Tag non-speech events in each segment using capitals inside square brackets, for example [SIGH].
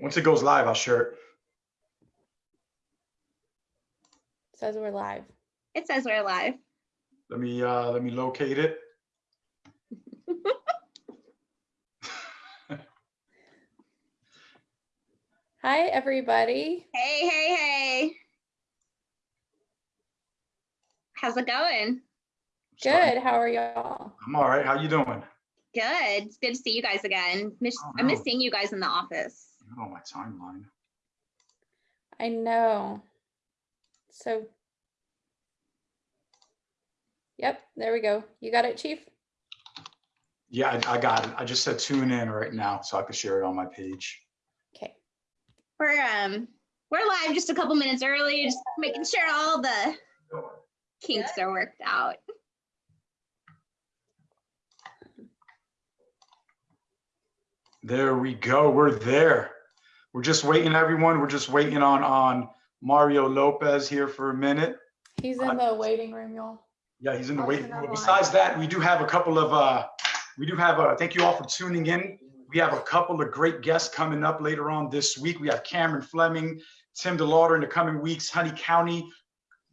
Once it goes live, I'll share it. Says we're live. It says we're live. Let me, uh, let me locate it. [LAUGHS] Hi, everybody. Hey, hey, hey. How's it going? Good. How are y'all? I'm all right. How you doing? Good. It's good to see you guys again. Miss, Oh, I miss no. seeing you guys in the office. Oh, my timeline. I know. So, yep, there we go. You got it, Chief? Yeah, I, I got it. I just said tune in right now so I could share it on my page. Okay. We're um we're live just a couple minutes early, just making sure all the kinks are worked out. There we go. We're there. We're just waiting, everyone. We're just waiting on, on Mario Lopez here for a minute. He's in the waiting room, y'all. Yeah, he's in the Oh, waiting room. online. Besides that, we do have a couple of, uh, we do have, a thank you all for tuning in. We have a couple of great guests coming up later on this week. We have Cameron Fleming, Tim DeLauder in the coming weeks, Honey County,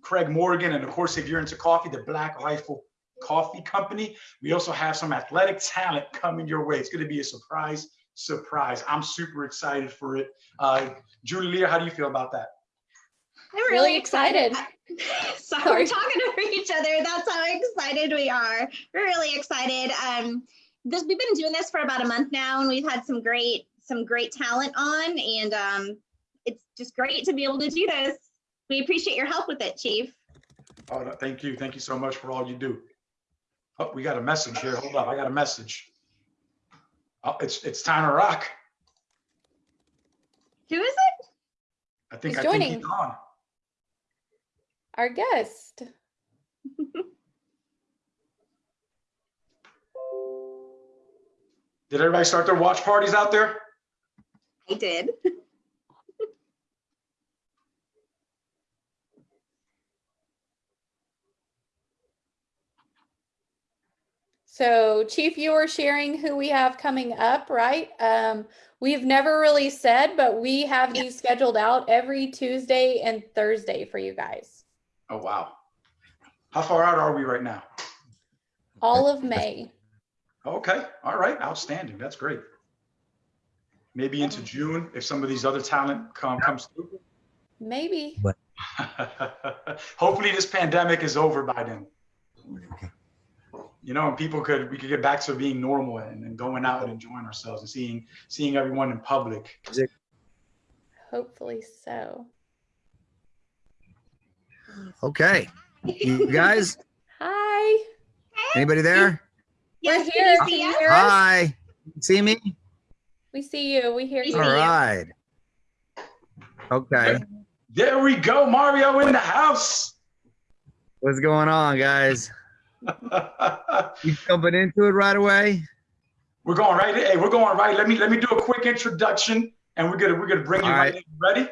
Craig Morgan, and of course, if you're into coffee, the Black Rifle Coffee Company. We also have some athletic talent coming your way. It's going to be a surprise, surprise. I'm super excited for it. Uh, Julie Leah, how do you feel about that? I'm Really excited. [LAUGHS] Sorry, [LAUGHS] Sorry. we're talking over each other. That's how excited we are. We're really excited. Um, this we've been doing this for about a month now, and we've had some great some great talent on, and um, it's just great to be able to do this. We appreciate your help with it, Chief. Oh, no, thank you. Thank you so much for all you do. Oh, we got a message here. Hold up. I got a message. Oh, it's, it's time to rock. Who is it? I think, He's I think he's joining. on. Our guest. Did everybody start their watch parties out there? I did. [LAUGHS] So, Chief, you were sharing who we have coming up, right? Um, we've never really said, but we have Yeah. these scheduled out every Tuesday and Thursday for you guys. Oh, wow. How far out are we right now? All of May. Okay, all right, outstanding. That's great. Maybe into June if some of these other talent come, comes through. Maybe. [LAUGHS] Hopefully this pandemic is over by then. You know, and people could, we could get back to being normal and, and going out and enjoying ourselves and seeing, seeing everyone in public. Hopefully so. Okay, you guys, Hi. anybody there? Yes, We're here. Can see you us? us? Hi, see me? We see you. We hear We you. All see you. right. Okay, There we go, Mario in the house. what's going on, guys? [LAUGHS] You jumping into it right away? We're going right. Hey, we're going right. Let me let me do a quick introduction, and we're gonna we're gonna bring you All right. right. in. Ready?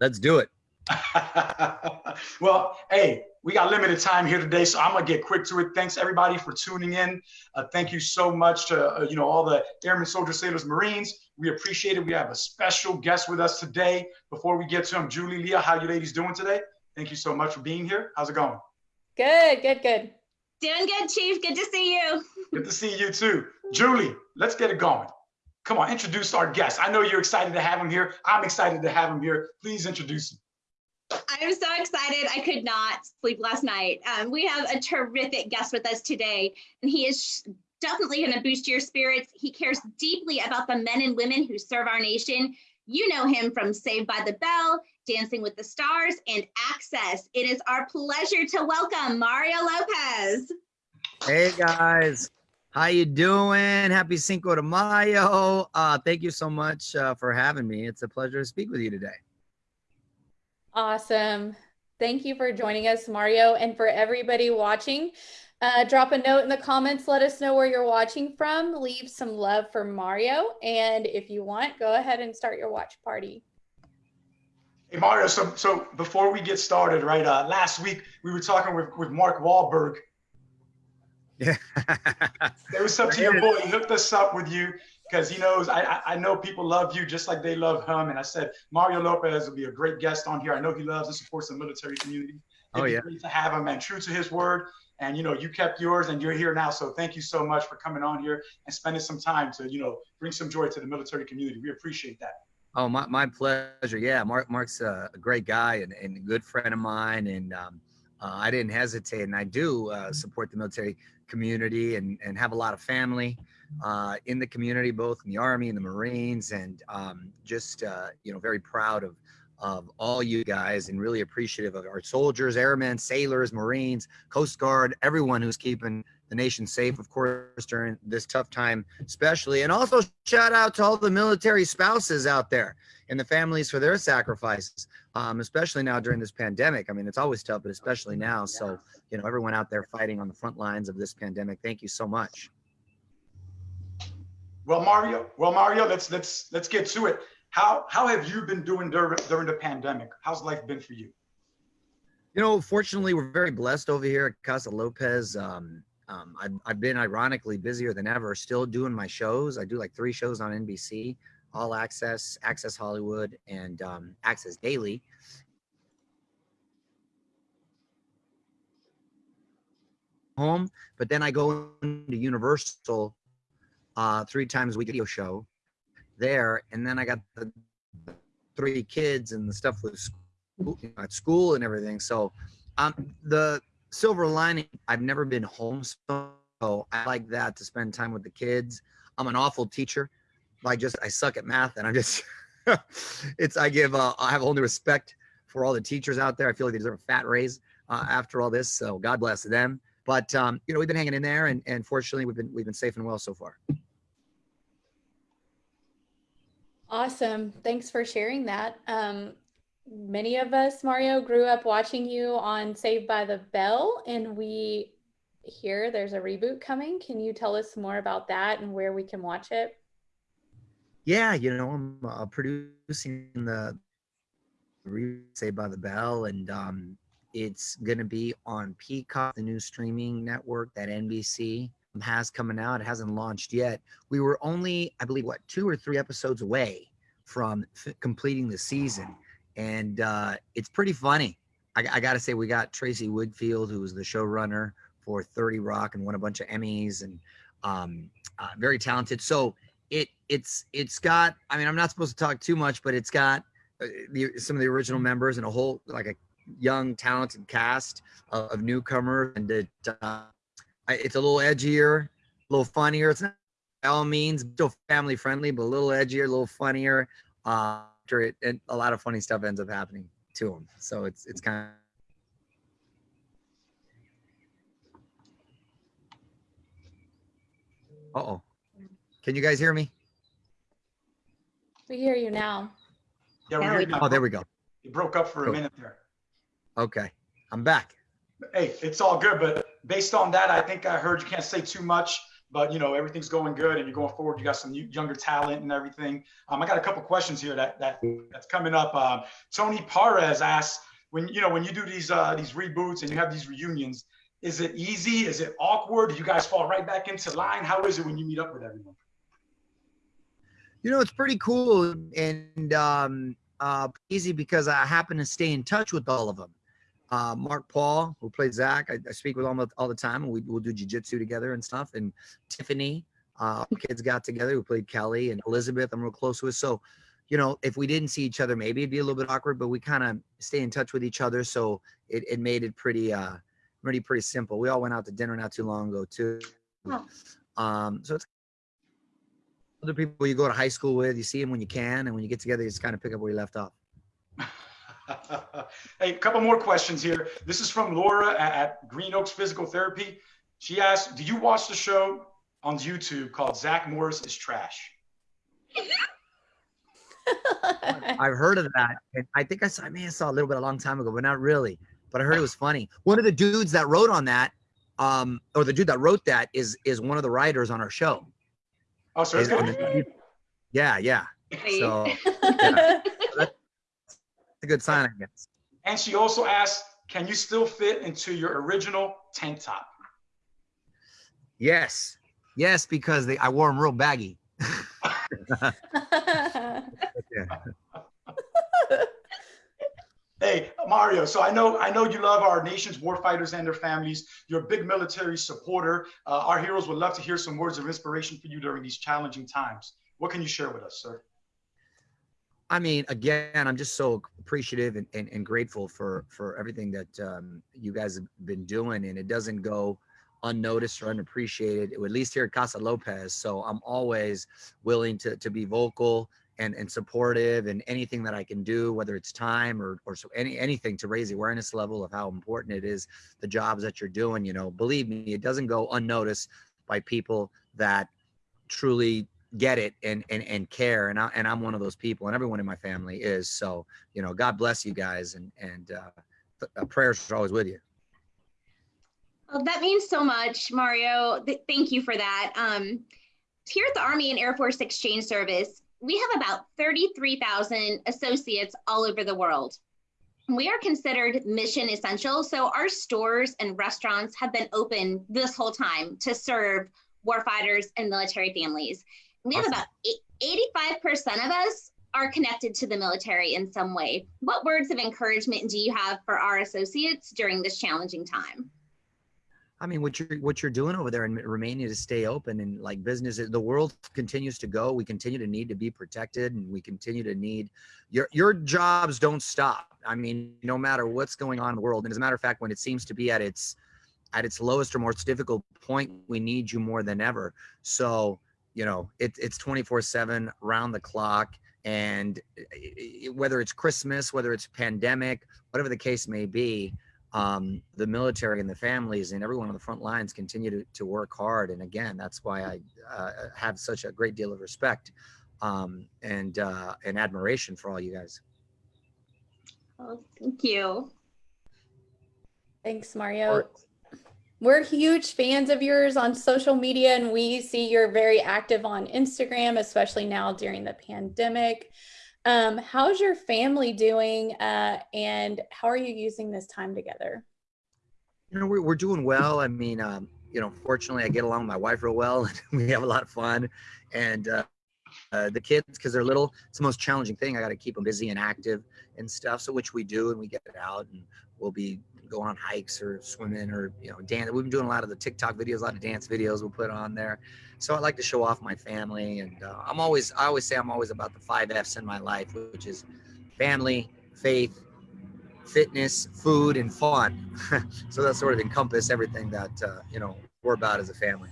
Let's do it. [LAUGHS] well, hey, we got limited time here today, so I'm gonna get quick to it. Thanks everybody for tuning in. Uh, thank you so much to uh, you know all the airmen, soldiers, sailors, marines. We appreciate it. We have a special guest with us today. Before we get to him, Julie, Leah, how you ladies doing today? Thank you so much for being here. How's it going? Good, good, good. Doing good, Chief. Good to see you. Good to see you too. Julie, let's get it going. Come on, introduce our guest. I know you're excited to have him here. I'm excited to have him here. Please introduce him. I'm so excited. I could not sleep last night. Um, we have a terrific guest with us today, and he is definitely going to boost your spirits. He cares deeply about the men and women who serve our nation. You know him from Saved by the Bell, Dancing with the Stars, and Access. It is our pleasure to welcome Mario Lopez. Hey guys, how you doing? Happy Cinco de Mayo. Uh, thank you so much uh, for having me. It's a pleasure to speak with you today. Awesome. Thank you for joining us, Mario. And for everybody watching, uh, drop a note in the comments. Let us know where you're watching from. Leave some love for Mario. And if you want, go ahead and start your watch party. Hey Mario, so so before we get started, right? Uh, last week we were talking with, with Mark Wahlberg. Yeah. [LAUGHS] It was up to your boy. He hooked us up with you. because he knows I, I know people love you just like they love him. And I said Mario Lopez will be a great guest on here. I know he loves and supports the military community. It'd Oh, yeah. great to have him and true to his word. And you know, you kept yours and you're here now. So thank you so much for coming on here and spending some time to, you know, bring some joy to the military community. We appreciate that. Oh, my, my pleasure. Yeah, Mark Mark's a, great guy and, and a good friend of mine, and um, uh, I didn't hesitate, and I do uh, support the military community and and have a lot of family uh, in the community, both in the Army and the Marines, and um, just uh, you know very proud of of all you guys and really appreciative of our soldiers, airmen, sailors, Marines, Coast Guard, everyone who's keeping the nation safe, of course, during this tough time, especially. And also shout out to all the military spouses out there and the families for their sacrifices, um, especially now during this pandemic. I mean, it's always tough, but especially now. So, you know, everyone out there fighting on the front lines of this pandemic, thank you so much. Well, Mario, well, Mario, let's let's let's get to it. How how have you been doing during during the pandemic? How's life been for you? You know, fortunately, we're very blessed over here at Casa Lopez. Um, um, I've, I've been ironically busier than ever, still doing my shows. I do like three shows on NBC, All Access, Access Hollywood, and um, Access Daily. Home, but then I go into Universal uh, three times a week video show there, and then I got the three kids and the stuff with school, at school and everything. So, um, the silver lining, I've never been home, so I like that to spend time with the kids. I'm an awful teacher. I just I suck at math, and I'm just [LAUGHS] it's I give uh, I have a whole new respect for all the teachers out there. I feel like they deserve a fat raise uh, after all this. So God bless them. But um, you know we've been hanging in there, and and fortunately we've been we've been safe and well so far. Awesome. Thanks for sharing that. Um, many of us, Mario, grew up watching you on Saved by the Bell, and we hear there's a reboot coming. Can you tell us more about that and where we can watch it? Yeah, you know, I'm uh, producing the Saved by the Bell, and um, it's gonna be on Peacock, the new streaming network that NBC has coming out. It hasn't launched yet. We were only, I believe, what two or three episodes away from completing the season, and uh, it's pretty funny. I, I got to say, we got Tracey Wigfield, who was the showrunner for 30 Rock and won a bunch of Emmys, and um, uh, very talented. So it it's it's got. I mean, I'm not supposed to talk too much, but it's got uh, the, some of the original members and a whole like a young talented cast of, of newcomers, and it, uh, I- it's a little edgier, a little funnier. It's not by all means still family friendly, but a little edgier, a little funnier. Uh, after it, and a lot of funny stuff ends up happening to them. So it's it's kind of Uh oh. Can you guys hear me? We hear you now. Yeah, we Now hear you now. Oh, there we go. You broke up for a minute there. Okay. I'm back. Hey, it's all good, but based on that, I think I heard you can't say too much, but you know everything's going good and you're going forward. You got some younger talent and everything. Um, I got a couple questions here that that that's coming up. Um, Tony Parez asks, when you know when you do these uh, these reboots and you have these reunions, is it easy? Is it awkward? Do you guys fall right back into line? How is it when you meet up with everyone? You know, it's pretty cool and um, uh, easy because I happen to stay in touch with all of them. Uh, Mark Paul, who played Zach, I, I speak with him all, all the time, and we, we'll do jujitsu together and stuff. And Tiffany, uh, kids got together, who played Kelly, and Elizabeth, I'm real close with. So, you know, if we didn't see each other, maybe it'd be a little bit awkward, but we kind of stay in touch with each other. So it, it made it pretty, uh, pretty, pretty simple. We all went out to dinner not too long ago, too. Oh. Um, so it's other people you go to high school with, you see them when you can, and when you get together, you just kind of pick up where you left off. [LAUGHS] hey, a couple more questions here. This is from Laura at, at Green Oaks Physical Therapy. She asked, "Do you watch the show on YouTube called Zach Morris is Trash?" [LAUGHS] I've heard of that, and I think I saw, I may have saw a little bit a long time ago, but not really. But I heard it was funny. One of the dudes that wrote on that, um, or the dude that wrote that is is one of the writers on our show. Oh, so it's Is on good. the- yeah, yeah. Wait. So [LAUGHS] it's a good sign, I guess. And she also asked, "Can you still fit into your original tank top?" Yes, yes, because they I wore them real baggy. [LAUGHS] Hey, Mario, so I know I know you love our nation's warfighters and their families. You're a big military supporter. Uh, our heroes would love to hear some words of inspiration for you during these challenging times. What can you share with us, sir? I mean, again, I'm just so appreciative and, and, and grateful for for everything that um, you guys have been doing, and it doesn't go unnoticed or unappreciated, at least here at Casa Lopez. So I'm always willing to to be vocal and and supportive, and anything that I can do, whether it's time or or so any anything to raise awareness level of how important it is the jobs that you're doing. You know, believe me, it doesn't go unnoticed by people that truly get it and and and care and I and I'm one of those people and everyone in my family is so you know God bless you guys and and uh, uh prayers are always with you. Well, that means so much, Mario. Th thank you for that. Um, here at the Army and Air Force Exchange Service, we have about 33,000 associates all over the world. We are considered mission essential, so our stores and restaurants have been open this whole time to serve warfighters and military families. We have about 85% of us are connected to the military in some way. What words of encouragement do you have for our associates during this challenging time? I mean, what you're what you're doing over there in Romania to stay open and like business, the world continues to go. We continue to need to be protected, and we continue to need your your jobs don't stop. I mean, no matter what's going on in the world, and as a matter of fact, when it seems to be at its at its lowest or most difficult point, we need you more than ever. So you know it, it's 24 7 round the clock and whether it's christmas whether it's pandemic whatever the case may be um, the military and the families and everyone on the front lines continue to, to work hard and again that's why i uh, have such a great deal of respect um, and uh, and admiration for all you guys. Oh thank you. Thanks mario we're huge fans of yours on social media and we see you're very active on Instagram, especially now during the pandemic. Um, how's your family doing uh, and how are you using this time together? You know, we're, we're doing well. I mean, um, you know, fortunately I get along with my wife real well [LAUGHS] and we have a lot of fun and uh, uh, the kids, because they're little, it's the most challenging thing. I got to keep them busy and active and stuff. So which we do, and we get out and we'll be go on hikes or swimming or you know dance. We've been doing a lot of the TikTok videos, a lot of dance videos we'll put on there. So I like to show off my family, and uh, I'm always I always say I'm always about the five F's in my life, which is family, faith, fitness, food, and fun. [LAUGHS] so that sort of encompass everything that uh, you know we're about as a family.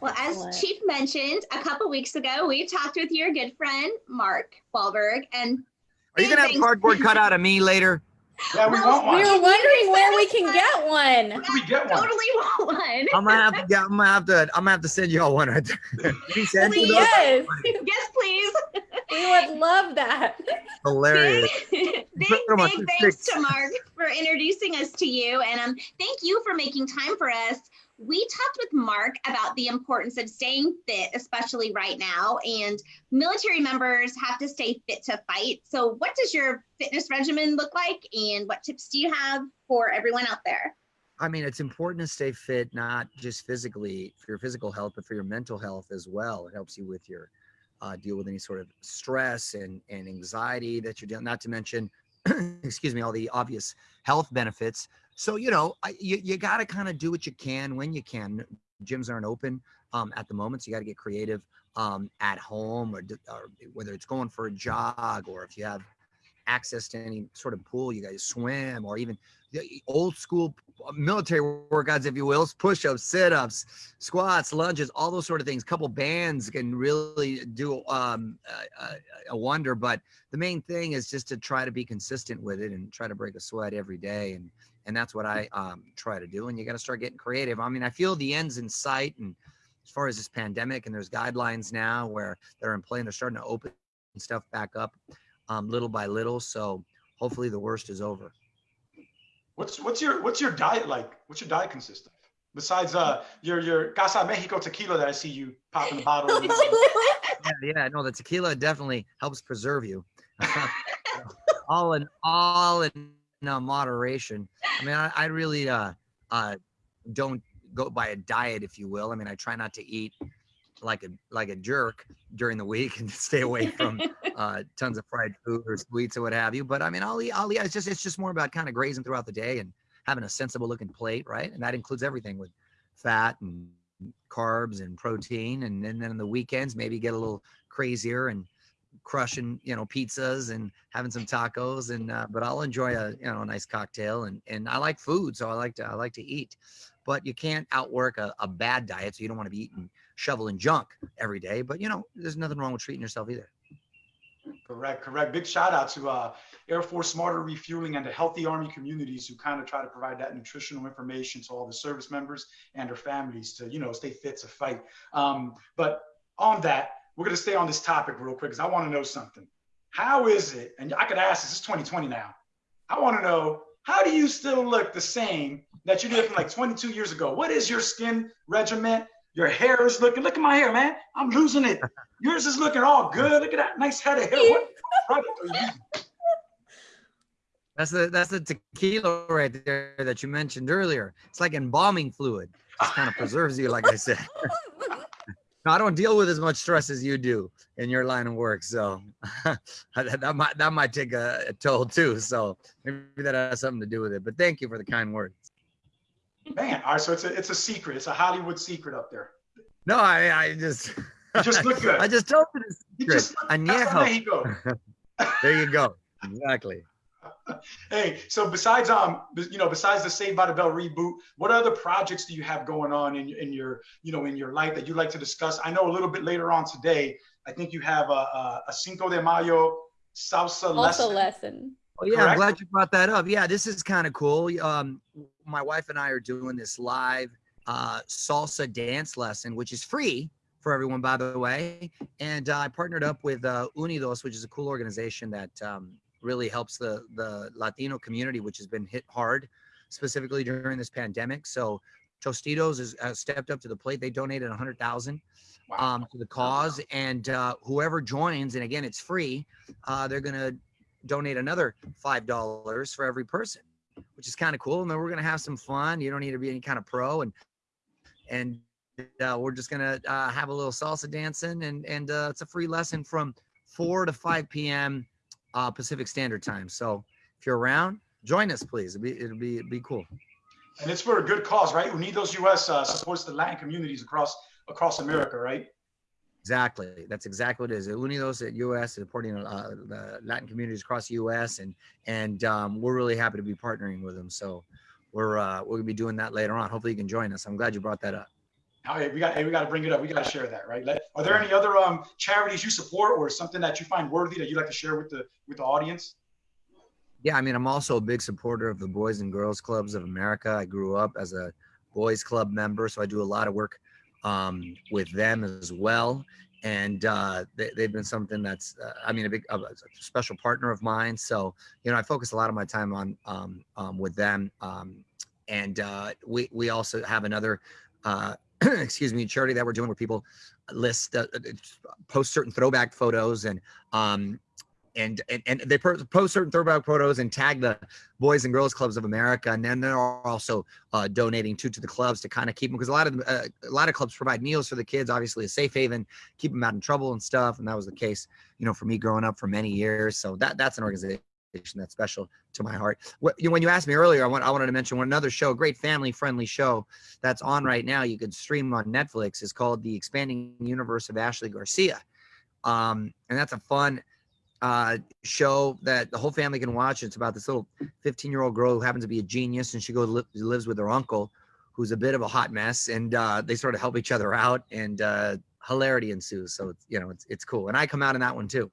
Well, as Chief mentioned a couple weeks ago, we talked with your good friend Mark Wahlberg, and are you gonna have cardboard cut out of me later? Yeah, we want one. We were wondering where we can get one. Where can we get one? Totally want one. I'm gonna have to get. I'm gonna have to. I'm gonna have to send you all one right there. [LAUGHS] Please, yes. yes, please. [LAUGHS] We would love that. Hilarious. big, big thanks to Mark for introducing us to you, and um, thank you for making time for us we talked with Mark about the importance of staying fit, especially right now, and military members have to stay fit to fight. So, what does your fitness regimen look like, and what tips do you have for everyone out there? I mean, it's important to stay fit, not just physically for your physical health, but for your mental health as well. It helps you with your uh, deal with any sort of stress and, and anxiety that you're dealing. Not to mention, [CLEARS THROAT] excuse me, all the obvious health benefits so you know I, you, you got to kind of do what you can when you can. Gyms aren't open um, at the moment so you got to get creative um, at home or, or, whether it's going for a jog or if you have access to any sort of pool you guys swim or even old school military workouts if you will push-ups sit-ups squats lunges all those sort of things. A couple bands can really do um, a, a wonder but the main thing is just to try to be consistent with it and try to break a sweat every day and and that's what I um, try to do. And you got to start getting creative. I mean, I feel the end's in sight, and as far as this pandemic, and there's guidelines now where they're in play and they're starting to open stuff back up um, little by little. So hopefully the worst is over. What's what's your what's your diet like? What's your diet consist of? Besides uh your your Casa Mexico tequila that I see you popping the bottle. [LAUGHS] yeah, yeah, no, the tequila definitely helps preserve you. [LAUGHS] all in all in uh, moderation. I mean, I, I really uh, uh, don't go by a diet, if you will. I mean, I try not to eat like a like a jerk during the week [LAUGHS] and stay away from [LAUGHS] uh, tons of fried food or sweets or what have you. But I mean, I'll eat. I'll eat. It's just it's just more about kind of grazing throughout the day and having a sensible looking plate, right? And that includes everything with fat and carbs and protein. And then, then on the weekends, maybe get a little crazier and crushing, you know, pizzas and having some tacos. And uh, but I'll enjoy a you know a nice cocktail. And and I like food, so I like to I like to eat. But you can't outwork a, a bad diet, so you don't want to be eating shoveling junk every day. But you know, there's nothing wrong with treating yourself either. Correct, correct. Big shout out to uh, Air Force Smarter Refueling and the Healthy Army communities who kind of try to provide that nutritional information to all the service members and their families to, you know, stay fit to fight. Um, but on that, we're going to stay on this topic real quick because I want to know something. How is it? And I could ask this, it's 2020 now. I want to know how do you still look the same that you did from like 22 years ago? What is your skin regimen? Your hair is looking, look at my hair, man. I'm losing it. Yours is looking all good. Look at that nice head of hair. What product are you using? That's the that's the tequila right there that you mentioned earlier. It's like embalming fluid. It kind of preserves you, like I said. [LAUGHS] I don't deal with as much stress as you do in your line of work, so [LAUGHS] that, that might that might take a, a toll too. So maybe that has something to do with it. But thank you for the kind words. Man, all right, so it's a it's a secret. It's a Hollywood secret up there. No, I I just You just look [LAUGHS] good. I just told you the You just look, Añejo. [LAUGHS] There you go. Exactly. [LAUGHS] Hey, so besides um, you know, besides the Saved by the Bell reboot, what other projects do you have going on in in your you know in your life that you'd like to discuss? I know a little bit later on today. I think you have a a, a Cinco de Mayo salsa Also lesson. lesson. Oh yeah, I'm glad you brought that up. Yeah, this is kind of cool. Um, my wife and I are doing this live uh, salsa dance lesson, which is free for everyone, by the way. And uh, I partnered up with uh, Unidos, which is a cool organization that um, really helps the the Latino community, which has been hit hard, specifically during this pandemic. So Tostitos has, has stepped up to the plate. They donated a hundred thousand Wow. um, to the cause, and uh, whoever joins, and again, it's free. Uh, they're gonna donate another five dollars for every person, which is kind of cool. And then we're gonna have some fun. You don't need to be any kind of pro, and and uh, we're just gonna uh, have a little salsa dancing, and and uh, it's a free lesson from four to five p.m. Uh, Pacific Standard Time. So if you're around, join us, please. It'll be it'll be it'll be cool. And it's for a good cause, right? Unidos US uh, supports the Latin communities across across America, right? Exactly. That's exactly what it is. Unidos at US supporting uh, the Latin communities across the US, and and um, we're really happy to be partnering with them. So we're uh, we're gonna be doing that later on. Hopefully, you can join us. I'm glad you brought that up. Oh, hey, we got hey, we got to bring it up. We got to share that, right? Let- Are there any other um charities you support or something that you find worthy that you'd like to share with the with the audience? Yeah, I mean, I'm also a big supporter of the Boys and Girls Clubs of America. I grew up as a boys club member, so I do a lot of work um, with them as well. And uh, they, they've been something that's, uh, I mean, a big, a special partner of mine. So, you know, I focus a lot of my time on um, um, with them. Um, and uh, we we also have another, uh, [CLEARS THROAT] excuse me, charity that we're doing where people list uh, post certain throwback photos and um, and and, and they post certain throwback photos and tag the boys and girls clubs of america. And then they're also uh, donating to to the clubs to kind of keep them because a lot of uh, a lot of clubs provide meals for the kids obviously a safe haven keep them out in trouble and stuff. And that was the case you know for me growing up for many years. So that that's an organization that's special to my heart What- you when you asked me earlier i want i wanted to mention one another show a great family friendly show that's on right now you can stream on netflix is called the expanding universe of ashley garcia um, and that's a fun uh, show that the whole family can watch. It's about this little 15 year old girl who happens to be a genius, and she goes li- lives with her uncle, who's a bit of a hot mess, and uh, they sort of help each other out, and uh, hilarity ensues. So it's you know it's it's cool, and I come out in that one too.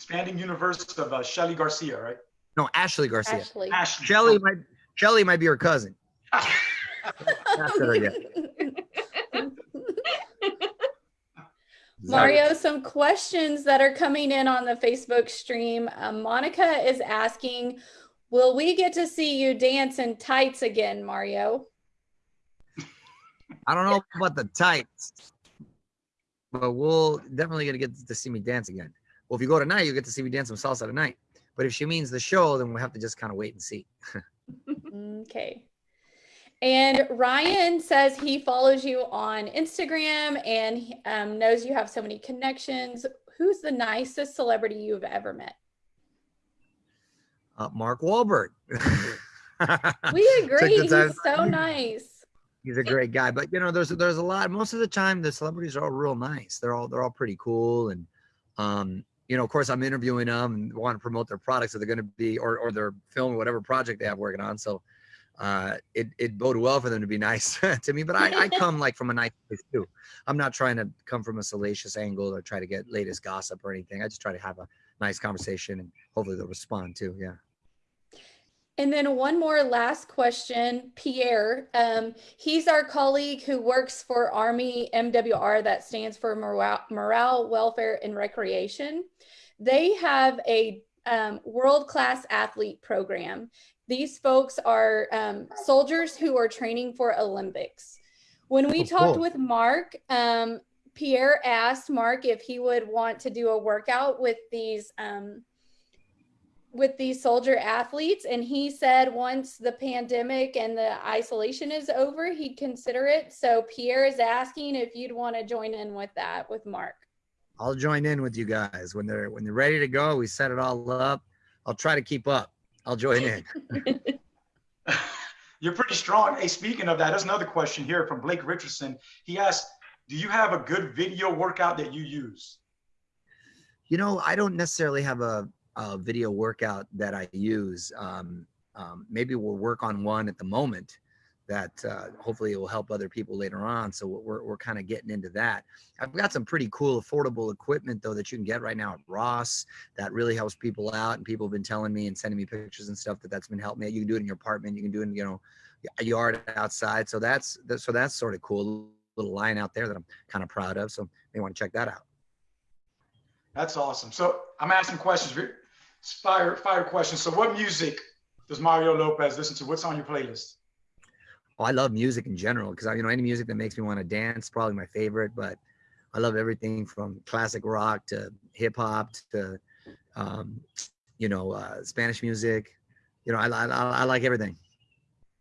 Expanding universe of uh, Shelly Garcia, right? No, Ashley Garcia. Ashley. Ashley. Shelly might Shelly might be her cousin. That's her, yeah. Mario, some questions that are coming in on the Facebook stream. Um, Monica is asking, will we get to see you dance in tights again, Mario? I don't know about the tights, but we'll definitely gonna get to see me dance again. Well, if you go tonight, you get to see me dance some salsa tonight. But if she means the show, then we'll have to just kind of wait and see. [LAUGHS] Okay. And Ryan says he follows you on Instagram and um, knows you have so many connections. Who's the nicest celebrity you've ever met? Uh, Mark Wahlberg. [LAUGHS] We agree. He's so nice. He's a great guy, but you know, there's there's a lot. Most of the time, the celebrities are all real nice. They're all they're all pretty cool, and um, you know, of course, I'm interviewing them and want to promote their products that they're going to be or or their film or whatever project they have working on. So, uh, it it bode well for them to be [LAUGHS] nice to me. But I I come like from a nice place too. I'm not trying to come from a salacious angle or try to get latest gossip or anything. I just try to have a nice conversation and hopefully they'll respond too. Yeah. And then one more last question, Pierre. Um, he's our colleague who works for Army MWR, that stands for Morale, Morale Welfare, and Recreation. They have a um, world class athlete program. These folks are um, soldiers who are training for Olympics. When we Oh, talked cool. with Mark, um, Pierre asked Mark if he would want to do a workout with these um, with these soldier athletes and he said once the pandemic and the isolation is over he'd consider it so pierre is asking if you'd want to join in with that with mark I'll join in with you guys when they're when they're ready to go. We set it all up. I'll try to keep up. I'll join in. [LAUGHS] You're pretty strong. Hey, speaking of that, there's another question here from Blake Richardson. He asked, "Do you have a good video workout that you use?" You know, I don't necessarily have a, a video workout that I use. Um, um, maybe we'll work on one at the moment that uh, hopefully it will help other people later on. So we're, we're kind of getting into that. I've got some pretty cool affordable equipment though that you can get right now at Ross that really helps people out. And people have been telling me and sending me pictures and stuff that that's been helping me. You can do it in your apartment. You can do it in, you know, a yard outside. So that's, that, so that's sort of cool. Little line out there that I'm kind of proud of. So you want to check that out. That's awesome. So I'm asking questions, fire fire questions. So what music does Mario Lopez listen to? What's on your playlist? Oh, I love music in general because you know any music that makes me want to dance probably my favorite. But I love everything from classic rock to hip hop to um, you know uh, Spanish music. You know, I, I, I like everything.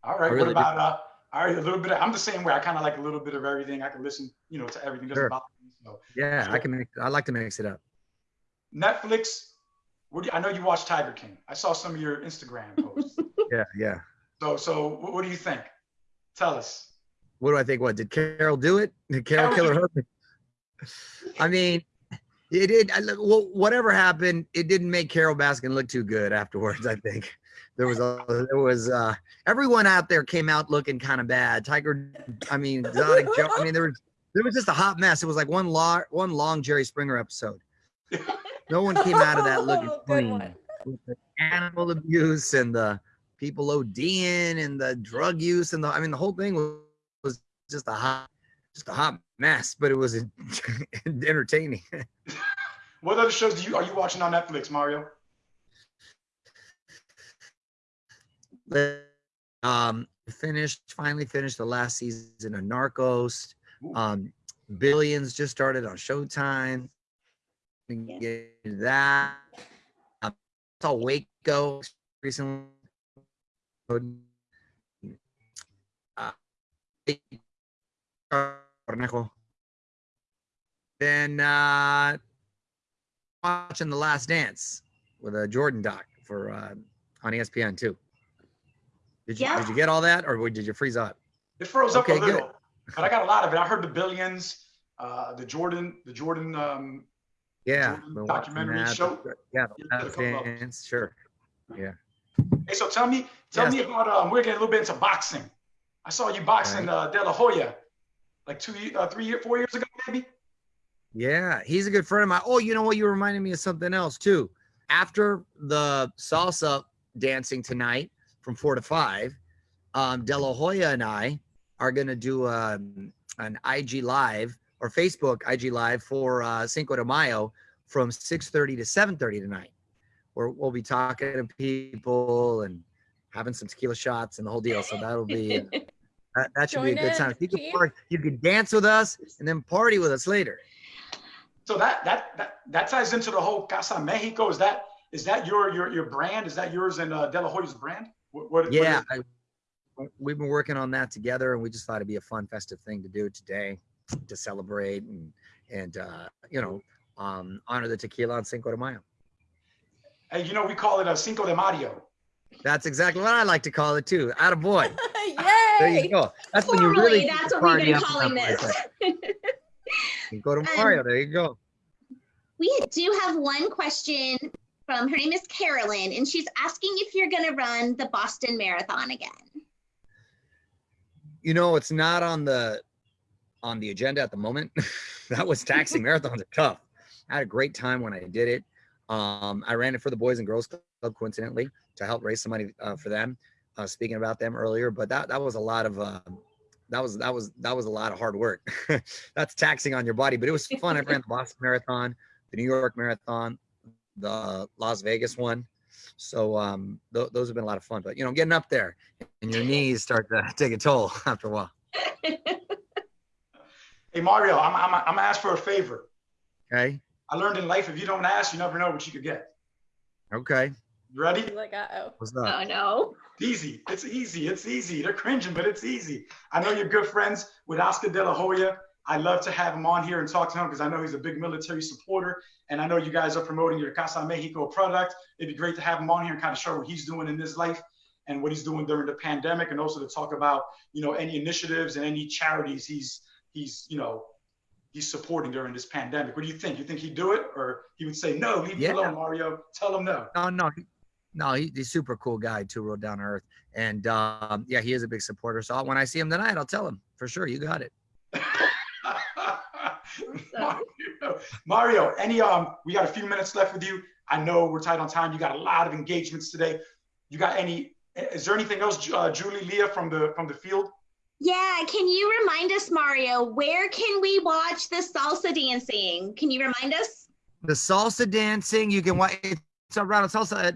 All right. really what do. about uh? All right, a little bit. Of, I'm the same way. I kind of like a little bit of everything. I can listen, you know, to everything. Doesn't Sure. bother me. So Yeah, I can make. I like to mix it up. Netflix. What do you, I know you watched Tiger King. I saw some of your Instagram posts. [LAUGHS] Yeah, yeah. so so what, what do you think? Tell us. What do I think? What did Carol do it? Did Carol kill her husband? I mean, it did. I, well, whatever happened, it didn't make Carole Baskin look too good afterwards. I think there was a there was uh everyone out there came out looking kind of bad. Tiger, I mean, Exotic Joe. I mean, there was there was just a hot mess. It was like one long one long Jerry Springer episode. [LAUGHS] No one came out of that looking [LAUGHS] Good clean. With the animal abuse and the people ODing and the drug use and the I mean the whole thing was, was just a hot just a hot mess, but it was [LAUGHS] entertaining. [LAUGHS] What other shows do you are you watching on Netflix, Mario? um finished finally finished the last season of Narcos. Ooh. Um Billions just started on Showtime. We can Yeah. Get into that. Um, saw Waco recently. Uh, Then uh, watching The Last Dance with a Jordan doc for uh, on ESPN too. Did you Yeah. did you get all that or did you freeze up? It froze up Okay, a good. little, but I got a lot of it. I heard the billions, uh, the Jordan, the Jordan. Um, Yeah, Jordan been watching documentary show? Yeah, You The did a Last couple of- Dance, sure. Yeah. Hey, so tell me, tell Yes. me about. Um, we're getting a little bit into boxing. I saw you boxing Right. uh, De La Hoya, like two, uh, three, year, four years ago, maybe. Yeah, he's a good friend of mine. Oh, you know what? You reminded me of something else too. After the salsa dancing tonight from four to five, um, De La Hoya and I are gonna do um, an IG live or Facebook IG live for uh, Cinco de Mayo from six thirty to seven thirty tonight, where we'll be talking to people and having some tequila shots and the whole deal. So that'll be uh, [LAUGHS] that, that should be a good time. You can, Chief. party, you can dance with us and then party with us later. So that that that that ties into the whole Casa Mexico. Is that is that your your your brand? Is that yours and uh, De La Hoya's brand? What, what, what Yeah, is- I, we've been working on that together, and we just thought it'd be a fun, festive thing to do today to celebrate and and uh, you know um, honor the tequila on Cinco de Mayo. Hey, you know, we call it a Cinco de Mario. That's exactly what I like to call it too. Out of boy. There you go. That's when you really that's what we've been party up calling this. up like that. Cinco de Um, There you go. We do have one question from her name is Carolyn, and she's asking if you're going to run the Boston Marathon again. You know, it's not on the on the agenda at the moment. [LAUGHS] that was taxing. Marathons are tough. I had a great time when I did it. Um, I ran it for the Boys and Girls Club, coincidentally, to help raise some money uh, for them. Uh, speaking about them earlier, but that that was a lot of uh, that was that was that was a lot of hard work. [LAUGHS] That's taxing on your body, but it was fun. I ran the Boston [LAUGHS] Marathon, the New York Marathon, the Las Vegas one. So um, th- those have been a lot of fun. But you know, getting up there and your knees start to take a toll after a while. Hey, Mario, I'm, I'm, I'm gonna ask for a favor. Okay. I learned in life, if you don't ask, you never know what you could get. Okay. You ready? He's like, uh-oh. What's up? Oh no. Easy. It's easy. It's easy. They're cringing, but it's easy. I know you're good friends with Oscar De La Hoya. I love to have him on here and talk to him because I know he's a big military supporter. And I know you guys are promoting your Casa Mexico product. It'd be great to have him on here and kind of show what he's doing in his life and what he's doing during the pandemic and also to talk about, you know, any initiatives and any charities he's he's, you know, he's supporting during this pandemic. What do you think? You think he'd do it or he would say, no, leave Yeah. me alone, Mario. Tell him no. No, no, no. He, he's a super cool guy too, real down to earth. And um, yeah, he is a big supporter. So when I see him tonight, I'll tell him for sure. You got it. [LAUGHS] Mario, Mario, any um, we got a few minutes left with you. I know we're tight on time. You got a lot of engagements today. You got any? Is there anything else, uh, Julie, Leah, from the from the field? Yeah, can you remind us, Mario, where can we watch the salsa dancing? Can you remind us? The salsa dancing, you can watch. It's around salsa at,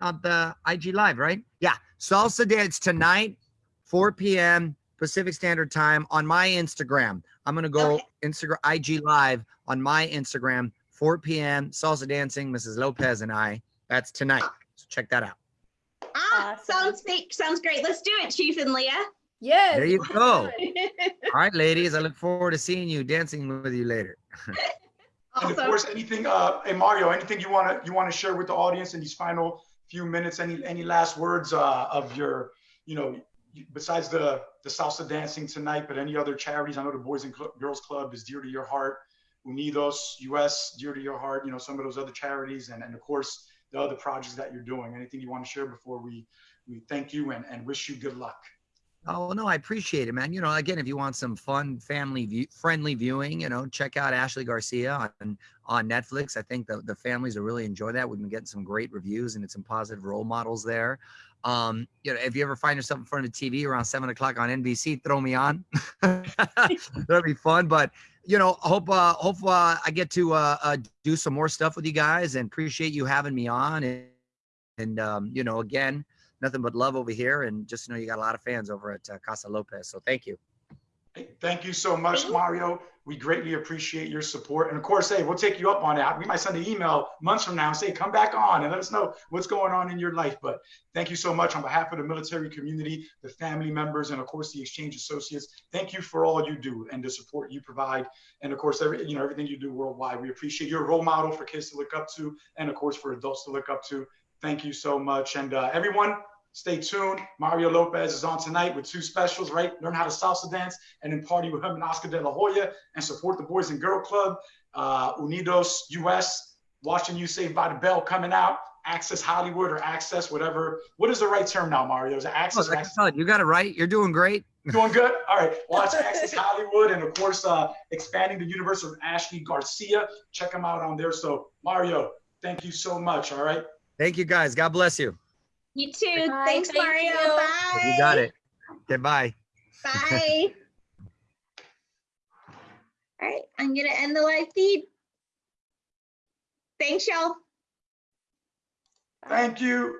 on the IG Live, right? Yeah, salsa dance tonight, 4 p.m. Pacific Standard Time on my Instagram. I'm gonna go Okay. Instagram IG Live on my Instagram, 4 p.m. Salsa dancing, Mrs. Lopez and I. That's tonight. So check that out. Ah, Awesome. sounds fake. Sounds great. Let's do it, Chief and Leah. Yes. There you [LAUGHS] go. All right, ladies. I [LAUGHS] look forward to seeing you dancing with you later. [LAUGHS] And of course, anything, uh, hey Mario, anything you wanna you wanna share with the audience in these final few minutes? Any any last words uh, of your, you know, besides the the salsa dancing tonight, but any other charities? I know the Boys and Cl- Girls Club is dear to your heart. Unidos US dear to your heart. You know some of those other charities, and and of course the other projects that you're doing. Anything you want to share before we we thank you and and wish you good luck. Oh no, I appreciate it, man. You know, again, if you want some fun, family view, friendly viewing, you know, check out Ashley Garcia on on Netflix. I think the the families will really enjoy that. We've been getting some great reviews and it's some positive role models there. Um, you know, if you ever find yourself in front of TV around seven o'clock on NBC, throw me on. [LAUGHS] That'll be fun. But you know, hope uh, hope uh, I get to uh, uh, do some more stuff with you guys and appreciate you having me on. And, and um, you know, again, nothing but love over here. And just know you got a lot of fans over at uh, Casa Lopez. So thank you. Thank you so much, Mario. We greatly appreciate your support. And of course, hey, we'll take you up on that. We might send an email months from now and say, come back on and let us know what's going on in your life. But thank you so much on behalf of the military community, the family members, and of course, the exchange associates. Thank you for all you do and the support you provide. And of course, every, you know, everything you do worldwide. We appreciate your role model for kids to look up to and of course, for adults to look up to. Thank you so much. And uh, everyone, stay tuned. Mario Lopez is on tonight with two specials, right? Learn how to salsa dance and then party with him and Oscar De La Hoya and support the Boys and Girl Club, uh, Unidos US, watching you Saved by the Bell coming out, Access Hollywood or Access, whatever. What is the right term now, Mario? Is it Oh, Access? I Access? you got it right. You're doing great. [LAUGHS] Doing good? All right. Watch Access Hollywood and, of course, uh, expanding the universe of Ashley Garcia. Check them out on there. So, Mario, thank you so much. All right. Thank you guys. God bless you. You too. Bye, Thanks, thank Mario. you. Bye. You got it. Okay, bye. Bye. [LAUGHS] All right, I'm gonna end the live feed. Thanks, y'all. Thank you.